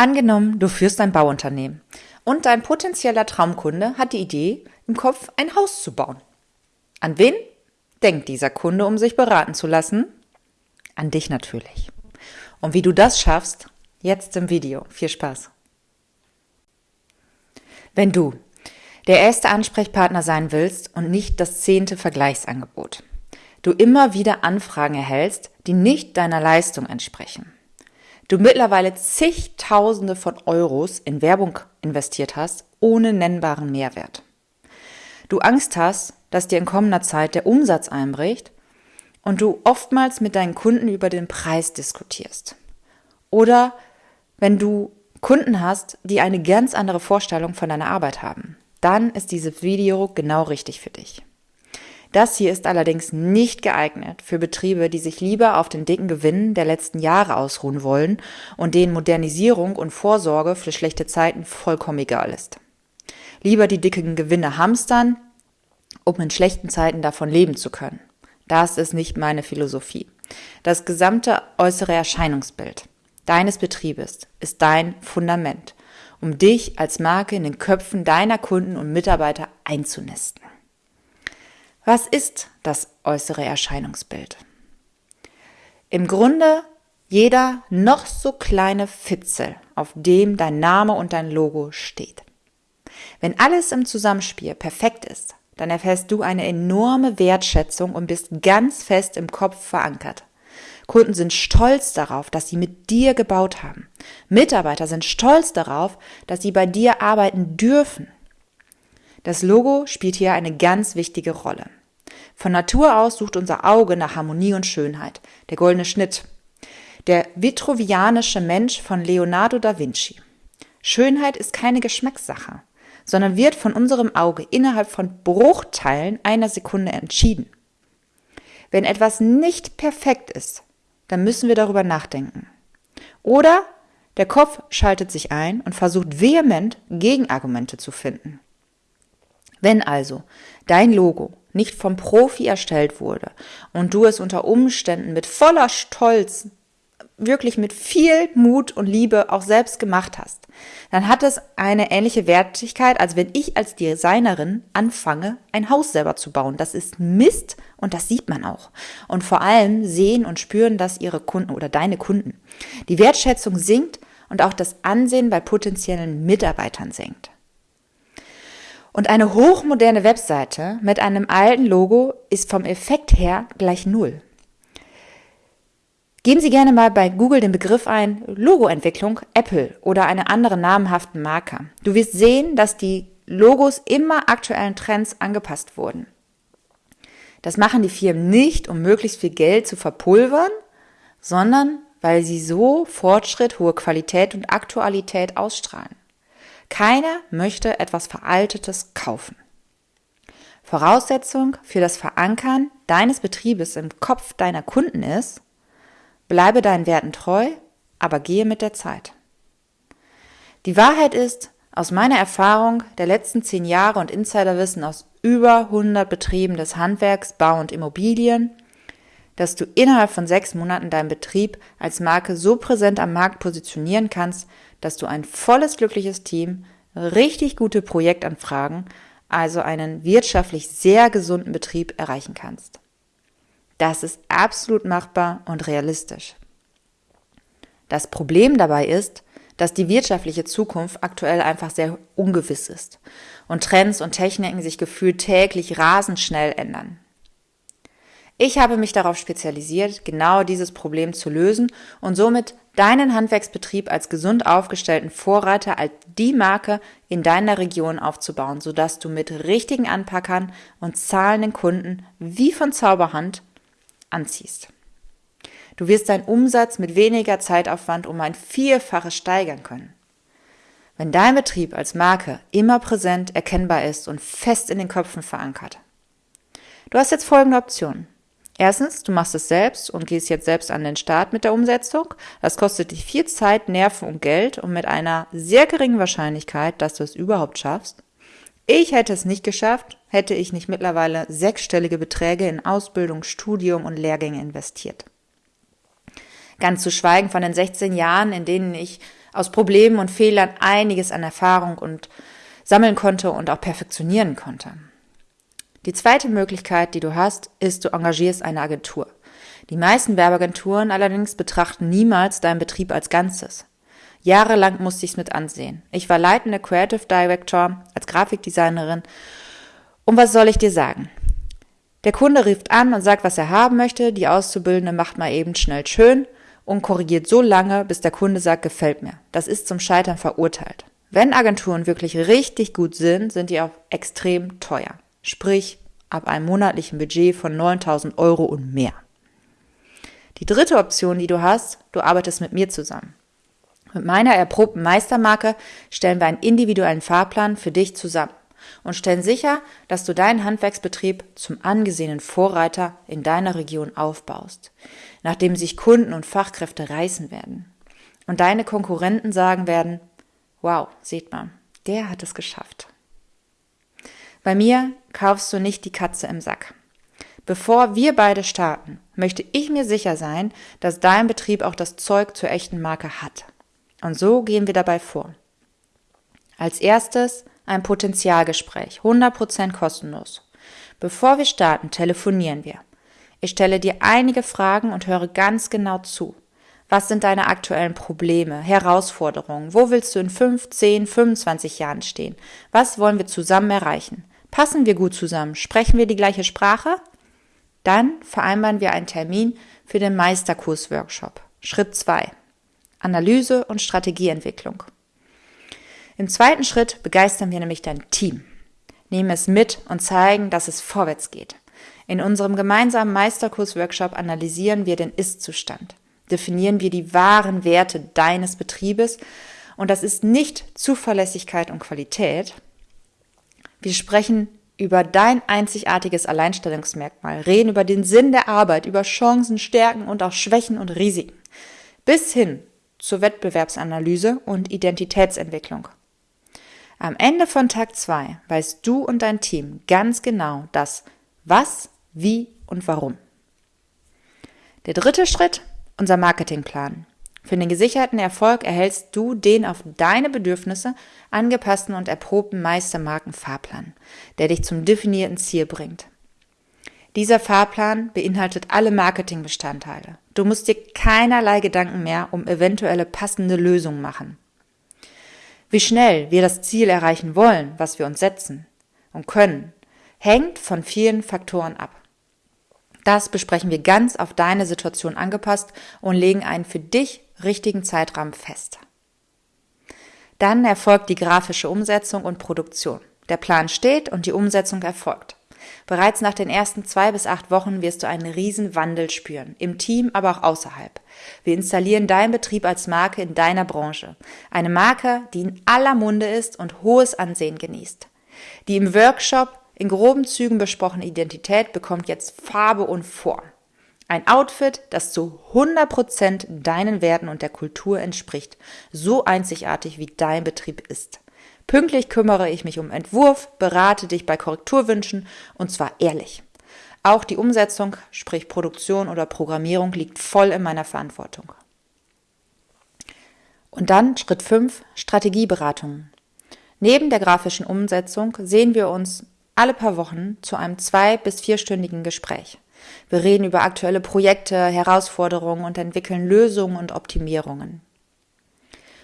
Angenommen, du führst ein Bauunternehmen und dein potenzieller Traumkunde hat die Idee, im Kopf ein Haus zu bauen. An wen denkt dieser Kunde, um sich beraten zu lassen? An dich natürlich. Und wie du das schaffst, jetzt im Video. Viel Spaß. Wenn du der erste Ansprechpartner sein willst und nicht das zehnte Vergleichsangebot, du immer wieder Anfragen erhältst, die nicht deiner Leistung entsprechen, du mittlerweile zigtausende von Euros in Werbung investiert hast, ohne nennbaren Mehrwert, du Angst hast, dass dir in kommender Zeit der Umsatz einbricht und du oftmals mit deinen Kunden über den Preis diskutierst. Oder wenn du Kunden hast, die eine ganz andere Vorstellung von deiner Arbeit haben, dann ist dieses Video genau richtig für dich. Das hier ist allerdings nicht geeignet für Betriebe, die sich lieber auf den dicken Gewinnen der letzten Jahre ausruhen wollen und denen Modernisierung und Vorsorge für schlechte Zeiten vollkommen egal ist. Lieber die dicken Gewinne hamstern, um in schlechten Zeiten davon leben zu können. Das ist nicht meine Philosophie. Das gesamte äußere Erscheinungsbild deines Betriebes ist dein Fundament, um dich als Marke in den Köpfen deiner Kunden und Mitarbeiter einzunisten. Was ist das äußere Erscheinungsbild? Im Grunde jeder noch so kleine Fitzel, auf dem dein Name und dein Logo steht. Wenn alles im Zusammenspiel perfekt ist, dann erfährst du eine enorme Wertschätzung und bist ganz fest im Kopf verankert. Kunden sind stolz darauf, dass sie mit dir gebaut haben. Mitarbeiter sind stolz darauf, dass sie bei dir arbeiten dürfen. Das Logo spielt hier eine ganz wichtige Rolle. Von Natur aus sucht unser Auge nach Harmonie und Schönheit, der goldene Schnitt. Der vitruvianische Mensch von Leonardo da Vinci. Schönheit ist keine Geschmackssache sondern wird von unserem Auge innerhalb von Bruchteilen einer Sekunde entschieden. Wenn etwas nicht perfekt ist, dann müssen wir darüber nachdenken. Oder der Kopf schaltet sich ein und versucht vehement Gegenargumente zu finden. Wenn also dein Logo nicht vom Profi erstellt wurde und du es unter Umständen mit voller Stolz wirklich mit viel Mut und Liebe auch selbst gemacht hast, dann hat es eine ähnliche Wertigkeit, als wenn ich als Designerin anfange, ein Haus selber zu bauen. Das ist Mist und das sieht man auch. Und vor allem sehen und spüren das ihre Kunden oder deine Kunden. Die Wertschätzung sinkt und auch das Ansehen bei potenziellen Mitarbeitern sinkt. Und eine hochmoderne Webseite mit einem alten Logo ist vom Effekt her gleich Null. Geben Sie gerne mal bei Google den Begriff ein Logoentwicklung Apple oder eine andere namhaften Marke. Du wirst sehen, dass die Logos immer aktuellen Trends angepasst wurden. Das machen die Firmen nicht, um möglichst viel Geld zu verpulvern, sondern weil sie so Fortschritt, hohe Qualität und Aktualität ausstrahlen. Keiner möchte etwas Veraltetes kaufen. Voraussetzung für das Verankern deines Betriebes im Kopf deiner Kunden ist, Bleibe deinen Werten treu, aber gehe mit der Zeit. Die Wahrheit ist, aus meiner Erfahrung der letzten zehn Jahre und Insiderwissen aus über 100 Betrieben des Handwerks, Bau und Immobilien, dass du innerhalb von sechs Monaten deinen Betrieb als Marke so präsent am Markt positionieren kannst, dass du ein volles, glückliches Team, richtig gute Projektanfragen, also einen wirtschaftlich sehr gesunden Betrieb erreichen kannst. Das ist absolut machbar und realistisch. Das Problem dabei ist, dass die wirtschaftliche Zukunft aktuell einfach sehr ungewiss ist und Trends und Techniken sich gefühlt täglich rasend schnell ändern. Ich habe mich darauf spezialisiert, genau dieses Problem zu lösen und somit deinen Handwerksbetrieb als gesund aufgestellten Vorreiter als die Marke in deiner Region aufzubauen, sodass du mit richtigen Anpackern und zahlenden Kunden wie von Zauberhand anziehst. Du wirst deinen Umsatz mit weniger Zeitaufwand um ein Vierfaches steigern können. Wenn dein Betrieb als Marke immer präsent erkennbar ist und fest in den Köpfen verankert. Du hast jetzt folgende Optionen. Erstens, du machst es selbst und gehst jetzt selbst an den Start mit der Umsetzung. Das kostet dich viel Zeit, Nerven und Geld und mit einer sehr geringen Wahrscheinlichkeit, dass du es überhaupt schaffst. Ich hätte es nicht geschafft, hätte ich nicht mittlerweile sechsstellige Beträge in Ausbildung, Studium und Lehrgänge investiert. Ganz zu schweigen von den 16 Jahren, in denen ich aus Problemen und Fehlern einiges an Erfahrung und sammeln konnte und auch perfektionieren konnte. Die zweite Möglichkeit, die du hast, ist, du engagierst eine Agentur. Die meisten Werbeagenturen allerdings betrachten niemals deinen Betrieb als Ganzes. Jahrelang musste ich es mit ansehen. Ich war leitende Creative Director als Grafikdesignerin. Und was soll ich dir sagen? Der Kunde rieft an und sagt, was er haben möchte. Die Auszubildende macht mal eben schnell schön und korrigiert so lange, bis der Kunde sagt, gefällt mir. Das ist zum Scheitern verurteilt. Wenn Agenturen wirklich richtig gut sind, sind die auch extrem teuer. Sprich, ab einem monatlichen Budget von 9000 Euro und mehr. Die dritte Option, die du hast, du arbeitest mit mir zusammen. Mit meiner erprobten Meistermarke stellen wir einen individuellen Fahrplan für dich zusammen und stellen sicher, dass du deinen Handwerksbetrieb zum angesehenen Vorreiter in deiner Region aufbaust, nachdem sich Kunden und Fachkräfte reißen werden. Und deine Konkurrenten sagen werden, wow, seht mal, der hat es geschafft. Bei mir kaufst du nicht die Katze im Sack. Bevor wir beide starten, möchte ich mir sicher sein, dass dein Betrieb auch das Zeug zur echten Marke hat. Und so gehen wir dabei vor. Als erstes ein Potenzialgespräch, 100% kostenlos. Bevor wir starten, telefonieren wir. Ich stelle dir einige Fragen und höre ganz genau zu. Was sind deine aktuellen Probleme, Herausforderungen? Wo willst du in 5, 10, 25 Jahren stehen? Was wollen wir zusammen erreichen? Passen wir gut zusammen? Sprechen wir die gleiche Sprache? Dann vereinbaren wir einen Termin für den Meisterkurs-Workshop. Schritt 2. Analyse und Strategieentwicklung. Im zweiten Schritt begeistern wir nämlich dein Team, nehmen es mit und zeigen, dass es vorwärts geht. In unserem gemeinsamen Meisterkurs-Workshop analysieren wir den Ist-Zustand, definieren wir die wahren Werte deines Betriebes und das ist nicht Zuverlässigkeit und Qualität. Wir sprechen über dein einzigartiges Alleinstellungsmerkmal, reden über den Sinn der Arbeit, über Chancen, Stärken und auch Schwächen und Risiken, bis hin zur Wettbewerbsanalyse und Identitätsentwicklung. Am Ende von Tag 2 weißt du und dein Team ganz genau das Was, Wie und Warum. Der dritte Schritt, unser Marketingplan. Für den gesicherten Erfolg erhältst du den auf deine Bedürfnisse angepassten und erprobten Meistermarken-Fahrplan, der dich zum definierten Ziel bringt. Dieser Fahrplan beinhaltet alle Marketingbestandteile. Du musst dir keinerlei Gedanken mehr um eventuelle passende Lösungen machen. Wie schnell wir das Ziel erreichen wollen, was wir uns setzen und können, hängt von vielen Faktoren ab. Das besprechen wir ganz auf deine Situation angepasst und legen einen für dich richtigen Zeitrahmen fest. Dann erfolgt die grafische Umsetzung und Produktion. Der Plan steht und die Umsetzung erfolgt. Bereits nach den ersten zwei bis acht Wochen wirst du einen riesen Wandel spüren, im Team, aber auch außerhalb. Wir installieren deinen Betrieb als Marke in deiner Branche. Eine Marke, die in aller Munde ist und hohes Ansehen genießt. Die im Workshop in groben Zügen besprochene Identität bekommt jetzt Farbe und Form. Ein Outfit, das zu 100% deinen Werten und der Kultur entspricht, so einzigartig wie dein Betrieb ist. Pünktlich kümmere ich mich um Entwurf, berate dich bei Korrekturwünschen und zwar ehrlich. Auch die Umsetzung, sprich Produktion oder Programmierung, liegt voll in meiner Verantwortung. Und dann Schritt 5, Strategieberatungen. Neben der grafischen Umsetzung sehen wir uns alle paar Wochen zu einem zwei- bis vierstündigen Gespräch. Wir reden über aktuelle Projekte, Herausforderungen und entwickeln Lösungen und Optimierungen.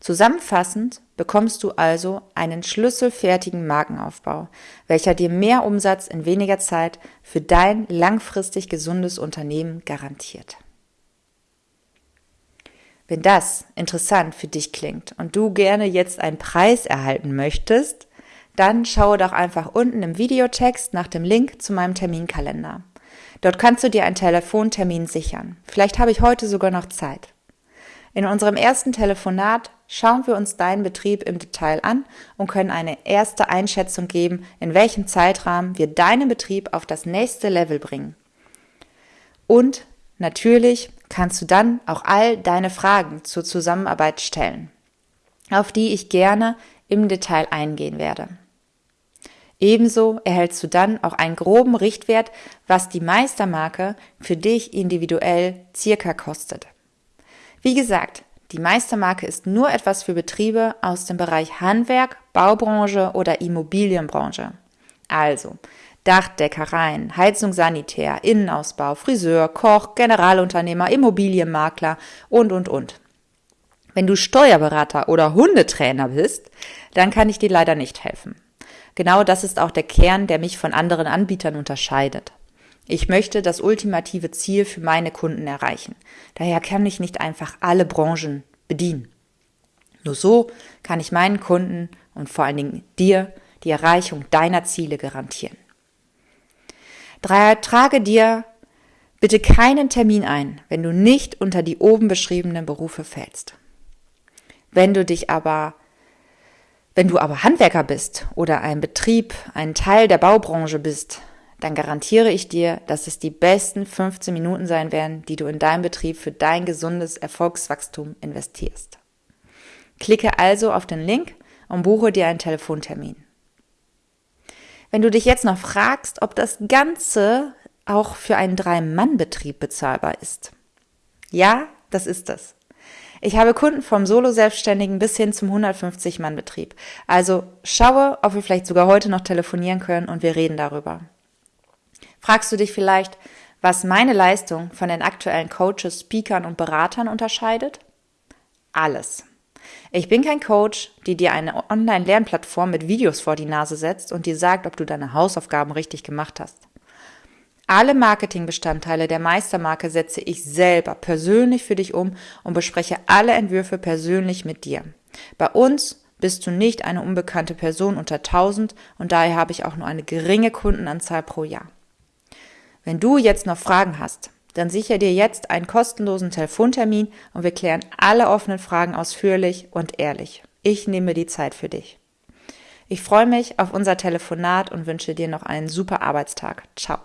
Zusammenfassend bekommst du also einen schlüsselfertigen Markenaufbau, welcher dir mehr Umsatz in weniger Zeit für dein langfristig gesundes Unternehmen garantiert. Wenn das interessant für dich klingt und du gerne jetzt einen Preis erhalten möchtest, dann schaue doch einfach unten im Videotext nach dem Link zu meinem Terminkalender. Dort kannst du dir einen Telefontermin sichern. Vielleicht habe ich heute sogar noch Zeit. In unserem ersten Telefonat schauen wir uns deinen Betrieb im Detail an und können eine erste Einschätzung geben, in welchem Zeitrahmen wir deinen Betrieb auf das nächste Level bringen. Und natürlich kannst du dann auch all deine Fragen zur Zusammenarbeit stellen, auf die ich gerne im Detail eingehen werde. Ebenso erhältst du dann auch einen groben Richtwert, was die Meistermarke für dich individuell circa kostet. Wie gesagt, Die Meistermarke ist nur etwas für Betriebe aus dem Bereich Handwerk, Baubranche oder Immobilienbranche. Also Dachdeckereien, Heizung Sanitär, Innenausbau, Friseur, Koch, Generalunternehmer, Immobilienmakler und, und, und. Wenn du Steuerberater oder Hundetrainer bist, dann kann ich dir leider nicht helfen. Genau das ist auch der Kern, der mich von anderen Anbietern unterscheidet. Ich möchte das ultimative Ziel für meine Kunden erreichen. Daher kann ich nicht einfach alle Branchen bedienen. Nur so kann ich meinen Kunden und vor allen Dingen dir die Erreichung deiner Ziele garantieren. Trage dir bitte keinen Termin ein, wenn du nicht unter die oben beschriebenen Berufe fällst. Wenn du dich aber wenn du aber Handwerker bist oder ein Betrieb, ein Teil der Baubranche bist, dann garantiere ich dir, dass es die besten 15 Minuten sein werden, die du in deinem Betrieb für dein gesundes Erfolgswachstum investierst. Klicke also auf den Link und buche dir einen Telefontermin. Wenn du dich jetzt noch fragst, ob das Ganze auch für einen Drei-Mann-Betrieb bezahlbar ist. Ja, das ist es. Ich habe Kunden vom Solo-Selbstständigen bis hin zum 150-Mann-Betrieb. Also schaue, ob wir vielleicht sogar heute noch telefonieren können und wir reden darüber. Fragst du dich vielleicht, was meine Leistung von den aktuellen Coaches, Speakern und Beratern unterscheidet? Alles. Ich bin kein Coach, die dir eine Online-Lernplattform mit Videos vor die Nase setzt und dir sagt, ob du deine Hausaufgaben richtig gemacht hast. Alle Marketingbestandteile der Meistermarke setze ich selber persönlich für dich um und bespreche alle Entwürfe persönlich mit dir. Bei uns bist du nicht eine unbekannte Person unter 1000 und daher habe ich auch nur eine geringe Kundenanzahl pro Jahr. Wenn du jetzt noch Fragen hast, dann sicher dir jetzt einen kostenlosen Telefontermin und wir klären alle offenen Fragen ausführlich und ehrlich. Ich nehme die Zeit für dich. Ich freue mich auf unser Telefonat und wünsche dir noch einen super Arbeitstag. Ciao.